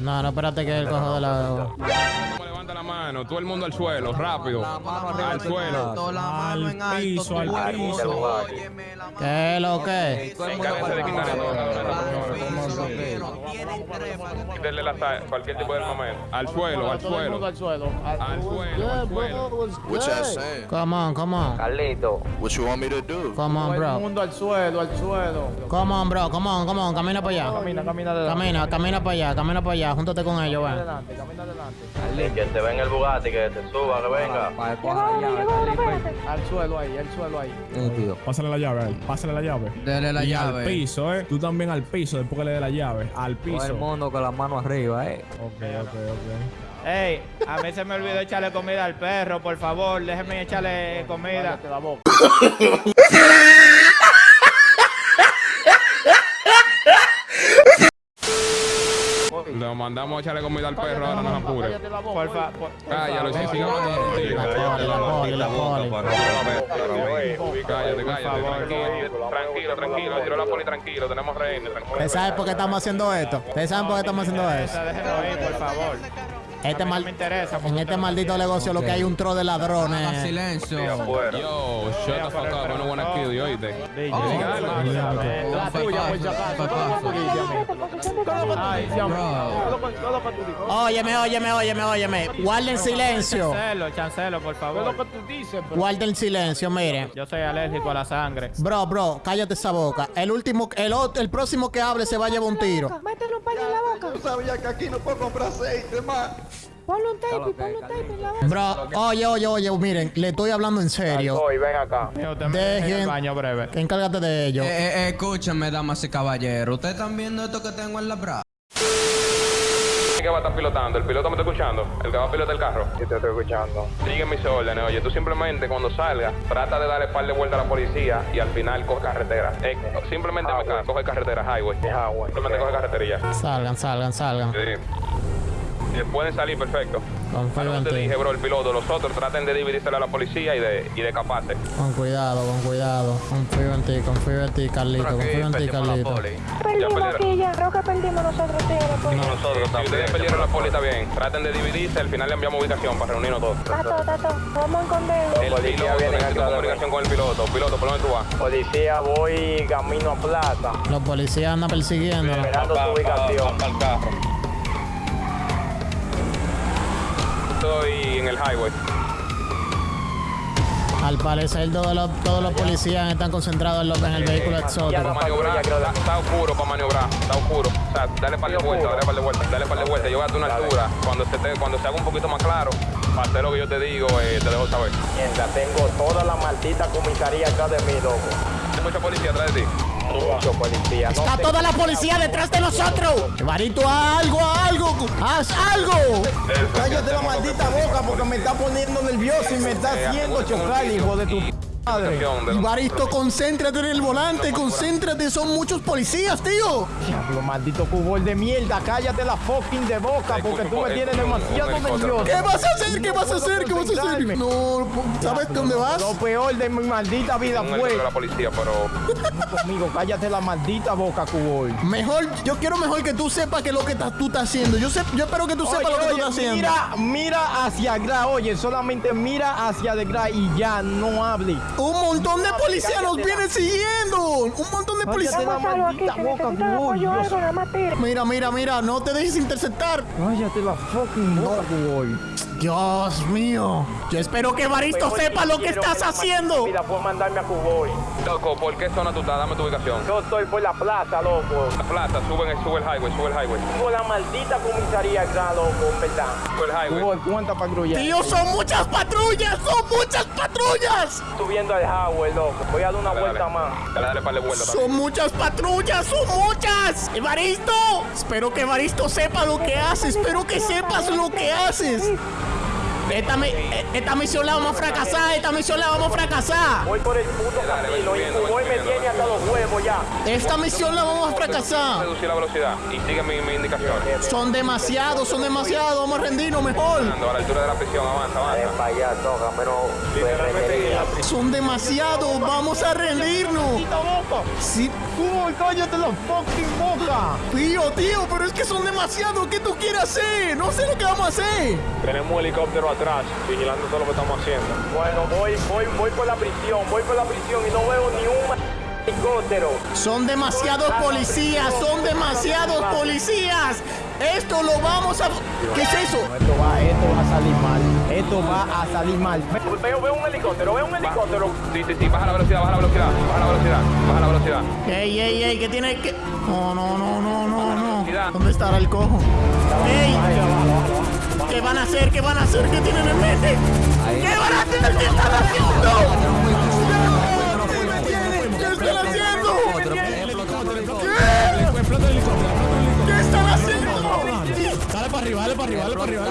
No, no, espérate que él cojo de la... Levanta la mano, todo el mundo al suelo, rápido. Al suelo. Al piso, al piso. ¿Qué es lo que? Quítenle la cualquier tipo de momento. Al suelo, al suelo. al suelo. Al suelo, al suelo. What y'all saying? Come on, come on. Carlito, What you want me to do? Come on, bro. mundo al suelo, al suelo. Come on, bro. Come on, come on. Camina para allá. Camina, camina adelante. Camina, camina para allá, camina para allá. Júntate con ellos, ven. Adelante, camina adelante. que te ven el Bugatti, que te suba, que venga. Carlito. Al suelo ahí, al suelo ahí. Pásale la llave a él, pásale la llave. Dele la y llave. al piso, ¿eh? Tú también al piso, después que le dé la llave. Al Todo piso. el mundo con la mano arriba, eh. Ok, ok, ok. Ey, a mí se me olvidó echarle comida al perro, por favor, déjeme echarle comida. la boca. Lo mandamos a echarle comida al perro, ahora no se apure. Por favor. Cállalo, si sigue. Cállate, cállate, tranquilo, tranquilo, tranquilo. Tiró la poli tranquilo, tenemos rehenes, tranquilo. ¿Ustedes saben por qué estamos haciendo esto? ¿Ustedes saben por qué estamos haciendo esto? Déjenlo ir, por favor. Este mal, me interesa. en este maldito negocio lo que hay un tro de ladrones. silencio. Yo, shut the fuck up, I don't wanna kill you, oíste. La tuya. Óyeme, óyeme, óyeme, óyeme. Guarden silencio. Chancelo, chancelo, por favor. Todo lo que tú dices, Guarden silencio, miren. Yo soy alérgico a la sangre. Bro, bro, cállate esa boca. El último, el, ot- el próximo que hable se va a llevar un tiro. Palo en la boca. Yo sabía que aquí no puedo comprar aceite más. Ponle un tape, ponle un tape en la boca. Bro, oye, oye, oye, miren, le estoy hablando en serio. ven acá. Deja en el Dejen, baño breve. encárgate de ello. Eh, eh, escúchenme, damas y caballeros. ¿Ustedes están viendo esto que tengo en la bra? ¿Quién que va a estar pilotando? ¿El piloto me está escuchando? ¿El que va a pilotar el carro? Sí, te estoy escuchando. Sigue mis órdenes, oye, tú simplemente cuando salgas, trata de darle par de vueltas a la policía y al final coge carretera. Eh, simplemente me ca- coge carretera, highway. highway. Simplemente coge carretera y ya. Salgan, salgan, salgan. Sí. Pueden salir perfecto. Confío en Te dije, ti. bro, el piloto, los otros traten de dividírsela a la policía y de, y de escaparse. Con cuidado, con cuidado. Confío en ti, confío en ti, Carlito. Confío en ti, Carlito. Perdimos aquí ya. Creo que perdimos nosotros, tío. después. Nosotros Si ustedes perdieron la poli, está bien. Traten de dividirse, al final le enviamos ubicación para reunirnos todos. Tato, tato. Vamos a esconder. El Policía piloto, viene acá, comunicación con el piloto. Piloto, ¿por dónde tú vas? Policía, voy camino a plaza. Los policías andan persiguiendo. Esperando tu ubicación. Para. Estoy en el highway. Al parecer todos los, todos los policías están concentrados en, el vehículo Para exótico. maniobrar, está, está oscuro para maniobrar, está oscuro. O sea, dale par de vueltas, dale par de vueltas, dale par de vueltas. Yo voy a una altura. Cuando se, te, cuando se haga un poquito más claro, para hacer lo que yo te digo, eh, te dejo saber. Mierda, tengo toda la maldita comisaría acá de mí, loco. Hay mucha policía atrás de ti. Está toda la policía detrás de nosotros. Barito, haz algo, algo, haz algo. Cállate la maldita boca porque me está poniendo nervioso y me está haciendo chocar, hijo de tu madre. Concéntrate en el volante, concéntrate, son muchos policías, tío. Diablo, maldito cubol de mierda. Cállate la fucking de boca porque tú me tienes demasiado nervioso. ¿Qué vas a hacer? ¿Qué vas a hacer? ¿Qué vas a hacer? No, ¿sabes dónde vas? Lo peor de mi maldita vida fue la policía, pero conmigo. Cállate la maldita boca, cubol. Mejor, yo quiero mejor que tú sepas que lo que estás- tú estás haciendo. Yo sé, yo espero que tú sepas lo que tú estás haciendo. mira, mira hacia atrás, oye, solamente mira hacia atrás y ya, no hable. Un montón de policías nos vienen siguiendo. Un montón de policías. Mira, mira, mira, no te dejes interceptar. Cállate la fucking boca, cubol. Dios mío. Yo espero que Baristo sepa lo que estás haciendo. Mira, puedo mandarme a Cuboy. loco, ¿por qué zona tú estás? Dame tu ubicación. Yo estoy por la plaza, loco. La plaza, sube, el- sube el highway, sube el highway. Tengo la maldita comisaría acá, loco, en verdad. Sube el highway. Para grullar. Tío, son muchas patrullas, son muchas patrullas. Subiendo al highway, loco. Voy a dar una Dale, vuelta dale. más. Dale, dale par de vueltas también. Son muchas patrullas, son muchas. Evaristo, espero que Evaristo sepa lo que hace. Espero que sepas lo que haces. Esta, mi- esta misión la vamos a fracasar, esta misión la vamos a fracasar. Voy por el puto camino y Cuboy me tiene hasta los huevos ya. Esta misión la vamos a fracasar. Reducir la velocidad y sigue mi, mi indicación. Son demasiados, son demasiados. Vamos a rendirnos mejor. A la altura de la prisión, avanza, avanza. para allá, toca, pero Literalmente, Son demasiados. Vamos a rendirnos. Sí, Cuboy, cállate la fucking boca. tío, tío, pero es que son demasiados. ¿Qué tú quieres hacer? No sé lo que vamos a hacer. Tenemos un helicóptero atrás, vigilando todo lo que estamos haciendo. Bueno, voy, voy, voy por la prisión, voy por la prisión y no veo ni un helicóptero. Son demasiados policías, son demasiados policías. Esto lo vamos a... ¿Qué es eso? Esto va, esto va a salir mal. Esto va a salir mal. Veo, veo un helicóptero, veo un helicóptero. Sí, sí, sí, baja la velocidad, baja la velocidad, baja la velocidad, baja la velocidad. Ey, ey, ey, ¿qué tiene que...? No, no, no, no, no, no. ¿Dónde estará el cojo? Ey, ¿qué van a hacer? ¿Qué van a hacer? ¿Qué tienen en mente? ¿Qué van a hacer? ¿Qué están haciendo? ¿Qué están haciendo? ¿Qué están haciendo? Dale para arriba, dale para arriba, dale para arriba,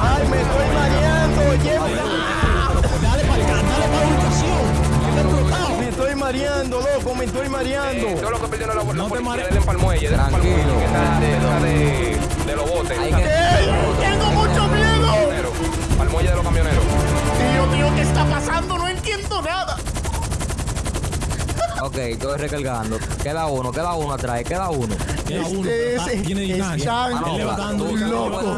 Ay, me estoy mareando. Llévame. Dale para acá, dale para la ubicación. Está. Me estoy mareando, loco, me estoy mareando. Eh, todo lo que perdieron la, la No te policía, marees. denle pa'l muelle, denle pa'l Tranquilo. muelle, que esa de, de, de los botes. Esa que-. ¡Tengo mucho miedo! camioneros, Pa'l muelle de los camioneros. Tío, tío, ¿qué está pasando? No entiendo nada. Ok, estoy recargando. Queda uno, queda uno atrás, queda uno. Queda uno, Este está- es- tiene están locos.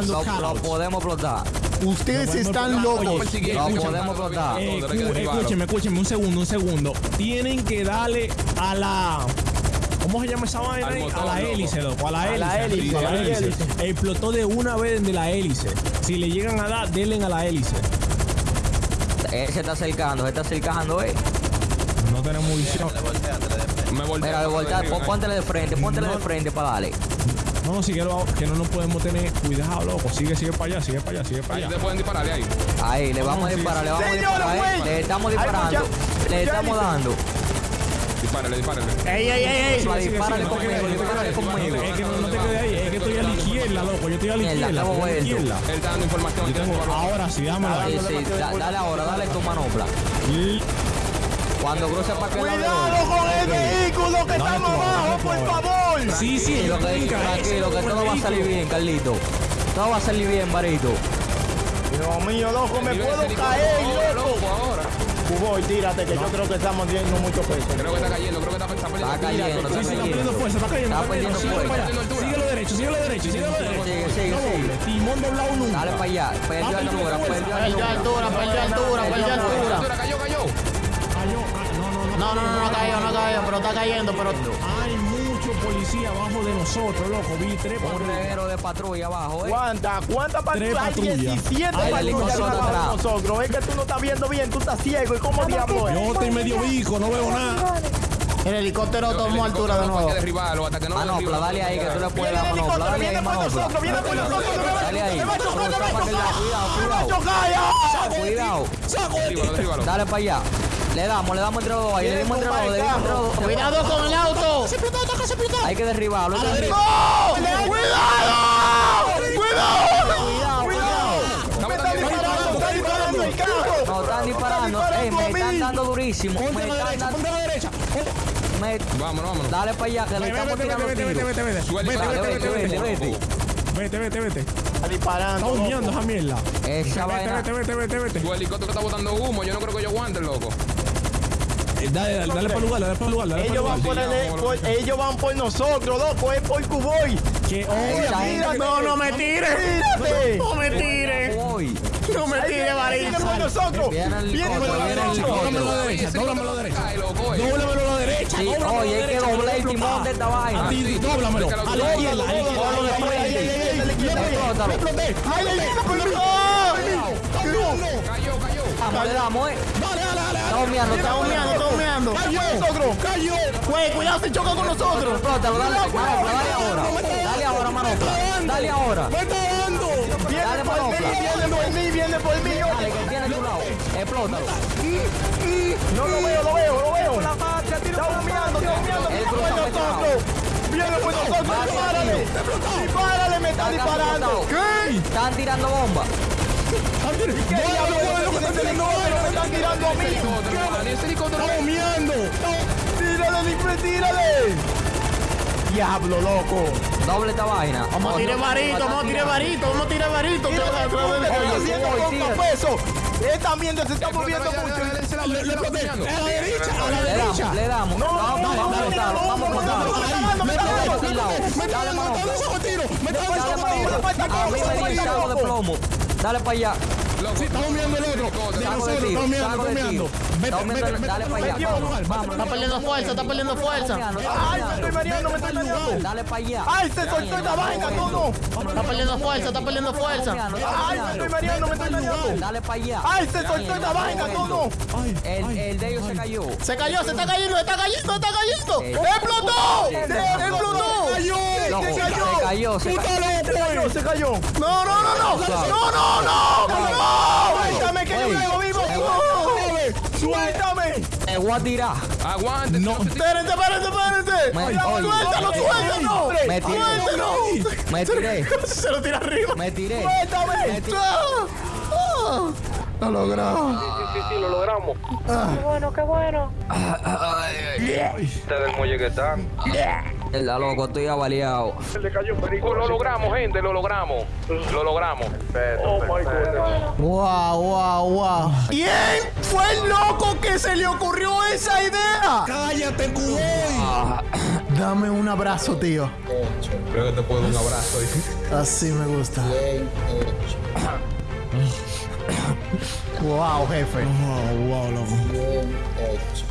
Lo, lo podemos explotar. Ustedes están locos. Oye, Lo podemos explotar. Eh, escúcheme, escúcheme, un segundo, un segundo. Tienen que darle a la. ¿Cómo se llama esa vaina? Ahí? motor, a la hélice, loco. A la A hélice. la hélice, a la a hélice. hélice. Explotó de una vez de la hélice. Si le llegan a dar, denle a la hélice. Él se está acercando, se está acercando, eh. No tenemos visión. Me volteo. Mira, de voltear, arriba, pon- póntele de frente, póntele de frente para darle. No, no, sigue, lo- que no nos podemos tener. Cuidado, loco. Sigue, sigue para allá, sigue para allá, sigue para Ahí allá. te pueden dispararle ahí. Ahí, le vamos a sí, disparar, le vamos a Señor, disparar. eh. güey. Le estamos disparando, mucha- le mucha estamos dando. Dispárale, dispárale. ¡Ey, ey, ey, ey! Dispárale conmigo, dispárale conmigo. Es que no, no te quedes ahí, es que estoy a la izquierda, loco. Yo estoy a la izquierda. estamos estoy a la izquierda. Él está dando información. Ahora sí, dámelo Sí, ahí. sí, da- dale ahora, dale tu manopla. Cuando cruce para que Cuidado con el vehículo que estamos abajo, por favor. Sí, sí, Tranquilo, que, tranquilo, que todo va a salir bien, Carlito. Todo va a salir bien, Barito. Dios mío, loco, me puedo caer, loco. tírate, que yo creo que estamos viendo mucho peso. Creo que está cayendo, creo que está, está perdiendo. Está cayendo, Sí, está sí, está perdiendo fuerza, está cayendo. Está perdiendo Síguelo fuerza. para allá. Síguelo derecho, síguelo derecho, síguelo derecho. Sigue, sigue, sigue. Timón doblado nunca. Dale para allá, perdió altura, perdió altura, perdió altura, perdió altura. Cayó, cayó. No, no, no. No, no, no, no ha caído, no ha caído, pero está cayendo, pero... Hay mucho policía abajo de nosotros, loco. Vi tres patrullas. de patrulla abajo, eh. ¿Cuántas? ¿Cuántas patrullas? Hay patrullas. 17 Hay patrullas abajo de nosotros. Es que tú no estás viendo bien, tú estás ciego. ¿Y cómo diablo es? Yo estoy medio bico, no veo nada. El helicóptero El tomó altura de no nuevo. puede derribarlo hasta que no Manopla, derribe. dale ahí que tú le puedes Viene dar manopla. Dale ahí, viene por manopla. nosotros, viene por nosotros. Dale ahí. Cuidado, cuidado. Cuidado. Dale para allá. Le damos, le damos entre los dos ahí. Le dimos entre los dos, le dimos entre los dos. ¡Cuidado con el auto! Hay que derribarlo. hay que derribarlo. ¡No! ¡Cuidado! ¡Cuidado! Cuidado, cuidado. Me está disparando, está disparando el carro. No, están disparando. Ey, me están dando durísimo. Me Ponte a la están derecha, dando. ponte a la derecha. me- Vámonos, vámonos. Dale para allá que le estamos vete, tirando vete, vete, vete, vete. Vete, vete, vete, vete, vete, vete. Está disparando. Está humeando esa mierda. Esa Vete, vaina. vete, vete, vete, vete. Tu helicóptero está botando humo. Yo no creo que yo aguante, loco. Eh, Dale, dale, dale para el lugar, dale para el lugar, dale Ellos van por, el- por- ellos van por nosotros, loco, es por Cuboy. Que No, no me tires. No me tires. No me tires, Viene por nosotros. Viene por nosotros. Dóblamelo a la derecha, dóblamelo a la derecha. eh. Dóblamelo a la derecha, oye, hay que derecha. doblar el timón de esta vaina. A ti, dóblamelo. A la izquierda, a la izquierda. Explótalo. ¡Ay, ay, ay! Cayó, cayó. Eh. Dale. Está humeando, está humeando, está humeando. Cayó, cayó. Güey, cuidado, se choca con nosotros. Explótalo, dale, manopla, dale ahora. Dale ahora, manopla. Dale ahora. Me está dando. Dale, manopla. Viene por mí, viene por mí. Dale, que tiene tu lado. Explótalo. No lo veo, lo veo, lo veo. Está humeando, está humeando. Cruz está nosotros. Viene por nosotros, dispárale. Dispárale, me está disparando. explotado. Están tirando bombas. ¿Qué están tirando? Me tirando a mí. Está humeando. Tírale. Diablo, loco. Doble esta vaina. Vamos a tirar varito, vamos a tirar varito, vamos a tirar varito. Pesos. Esta mierda se está moviendo mucho. A la derecha, a la Le derecha. damos, le damos. Vamos, vamos a explotarlo, vamos Sí, está humeando el otro. De nosotros, de tiro. humeando. Está Vete, vete, dale para allá. Está perdiendo fuerza, está perdiendo fuerza. Ay, me estoy mareando, me estoy mareando. Dale para allá. ¡Ay, se soltó esta vaina, todo! Está perdiendo fuerza, está perdiendo fuerza. ¡Ay, me estoy mareando, me estoy mareando! Dale para allá. ¡Ay, se soltó esta vaina, todo! El, el de ellos se cayó. Se cayó, se está cayendo, está cayendo, está cayendo. Eh. ¡Explotó! ¡Explotó! Cayó, se cayó. Se cayó, se cayó. No, no, no, no. No, no, no. No. Suéltame que yo luego vivo. Suéltame. Te voy a tirar. Aguante. No. Espérense, espérense, espérense. Me- Cuidado, oye. Suéltalo, suéltalo. Me tiré. Suéltalo. Me tiré. Se lo tira arriba. Me tiré. Suéltame. Me tiré. Ah, ah. Lo logró. Sí, sí, sí, lo logramos. Qué bueno, qué bueno. Este del muelle que está. La loco, estoy avaliado. Se le cayó un perico. Lo logramos, gente, lo logramos. Lo logramos. Oh, my God. Wow, wow, wow. ¿Quién fue el loco que se le ocurrió esa idea? Cállate, cuboy. Dame un abrazo, tío. Creo que te puedo dar un abrazo. Así me gusta. Wow, jefe. Wow, wow, loco.